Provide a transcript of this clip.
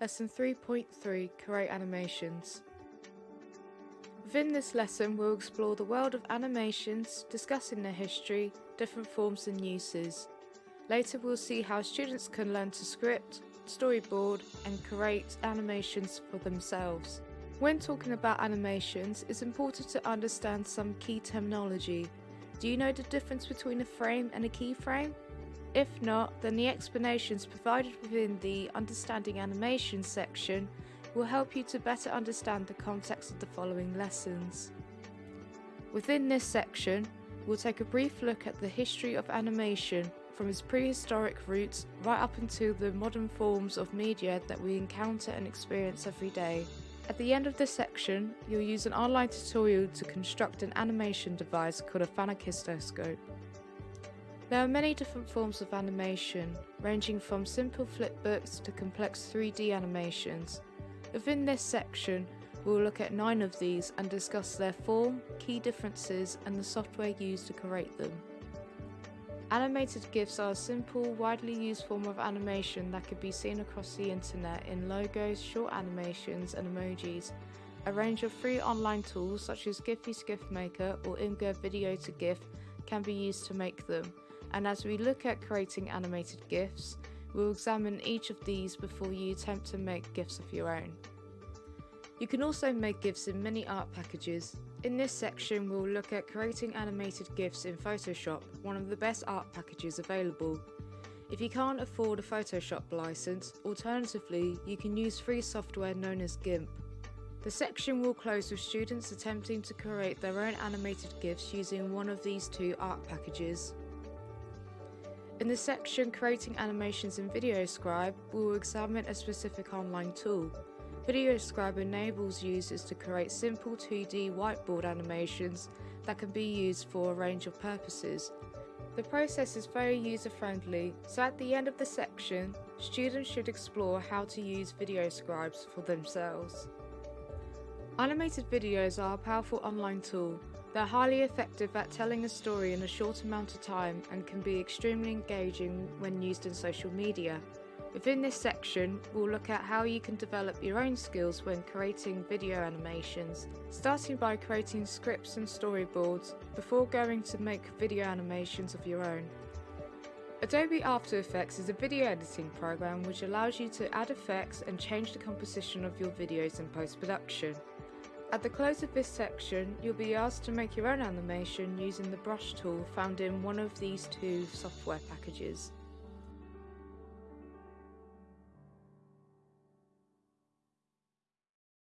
Lesson 3.3 Create Animations. Within this lesson, we'll explore the world of animations, discussing their history, different forms and uses. Later, we'll see how students can learn to script, storyboard, and create animations for themselves. When talking about animations, it's important to understand some key terminology. Do you know the difference between a frame and a keyframe? If not, then the explanations provided within the Understanding Animation section will help you to better understand the context of the following lessons. Within this section, we'll take a brief look at the history of animation from its prehistoric roots right up until the modern forms of media that we encounter and experience every day. At the end of this section, you'll use an online tutorial to construct an animation device called a phenakistoscope. There are many different forms of animation, ranging from simple flipbooks to complex 3D animations. Within this section, we'll look at nine of these and discuss their form, key differences and the software used to create them. Animated GIFs are a simple, widely used form of animation that can be seen across the internet in logos, short animations and emojis. A range of free online tools such as Giphy GIF Maker or Imgur Video to GIF can be used to make them and as we look at creating animated GIFs, we'll examine each of these before you attempt to make GIFs of your own. You can also make GIFs in many art packages. In this section we'll look at creating animated GIFs in Photoshop, one of the best art packages available. If you can't afford a Photoshop license, alternatively you can use free software known as GIMP. The section will close with students attempting to create their own animated GIFs using one of these two art packages. In the section Creating Animations in VideoScribe, we will examine a specific online tool. VideoScribe enables users to create simple 2D whiteboard animations that can be used for a range of purposes. The process is very user-friendly, so at the end of the section, students should explore how to use VideoScribes for themselves. Animated videos are a powerful online tool they're highly effective at telling a story in a short amount of time and can be extremely engaging when used in social media. Within this section, we'll look at how you can develop your own skills when creating video animations, starting by creating scripts and storyboards before going to make video animations of your own. Adobe After Effects is a video editing program which allows you to add effects and change the composition of your videos in post-production. At the close of this section, you'll be asked to make your own animation using the brush tool found in one of these two software packages.